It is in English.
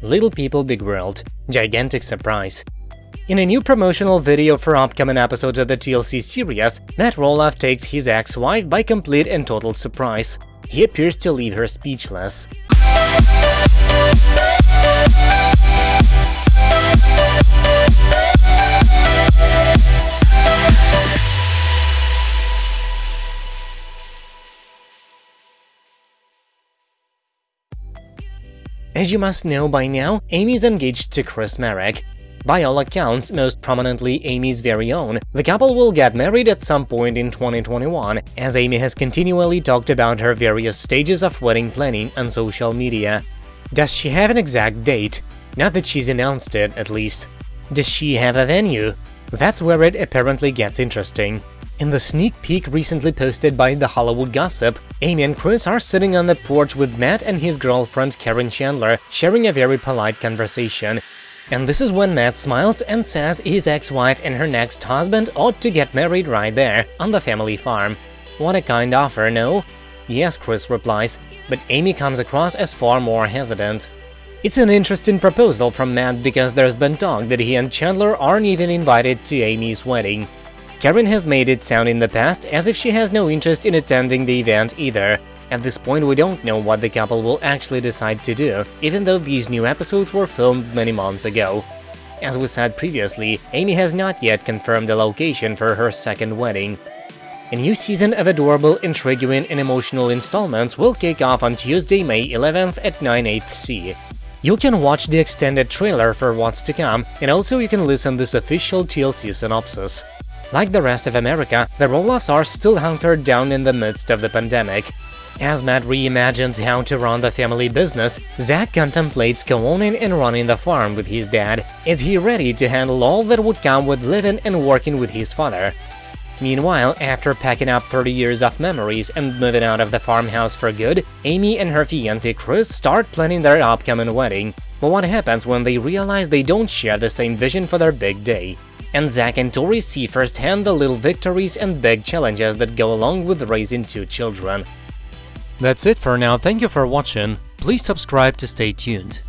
Little People Big World – Gigantic Surprise. In a new promotional video for upcoming episodes of the TLC series, Matt Roloff takes his ex-wife by complete and total surprise. He appears to leave her speechless. As you must know by now, Amy is engaged to Chris Marek. By all accounts, most prominently Amy's very own, the couple will get married at some point in 2021, as Amy has continually talked about her various stages of wedding planning on social media. Does she have an exact date? Not that she's announced it, at least. Does she have a venue? That's where it apparently gets interesting. In the sneak peek recently posted by The Hollywood Gossip, Amy and Chris are sitting on the porch with Matt and his girlfriend Karen Chandler, sharing a very polite conversation. And this is when Matt smiles and says his ex-wife and her next husband ought to get married right there, on the family farm. What a kind offer, no? Yes, Chris replies, but Amy comes across as far more hesitant. It's an interesting proposal from Matt because there's been talk that he and Chandler aren't even invited to Amy's wedding. Karen has made it sound in the past as if she has no interest in attending the event either. At this point, we don't know what the couple will actually decide to do, even though these new episodes were filmed many months ago. As we said previously, Amy has not yet confirmed the location for her second wedding. A new season of adorable, intriguing and emotional installments will kick off on Tuesday, May 11th at 9 8 C. You can watch the extended trailer for what's to come, and also you can listen to this official TLC synopsis. Like the rest of America, the Roloffs are still hunkered down in the midst of the pandemic. As Matt reimagines how to run the family business, Zach contemplates co-owning and running the farm with his dad. Is he ready to handle all that would come with living and working with his father? Meanwhile, after packing up 30 years of memories and moving out of the farmhouse for good, Amy and her fiancé Chris start planning their upcoming wedding. But what happens when they realize they don't share the same vision for their big day? And Zach and Tori see firsthand the little victories and big challenges that go along with raising two children. That's it for now, thank you for watching, please subscribe to stay tuned.